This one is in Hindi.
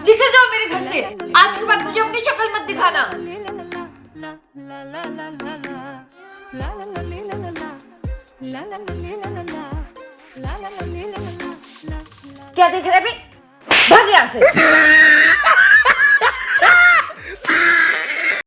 निकल जाओ मेरे घर से। आज के बाद मुझे अपनी शक्ल मत दिखाना। क्या देख रहे हैं भाग यहाँ से।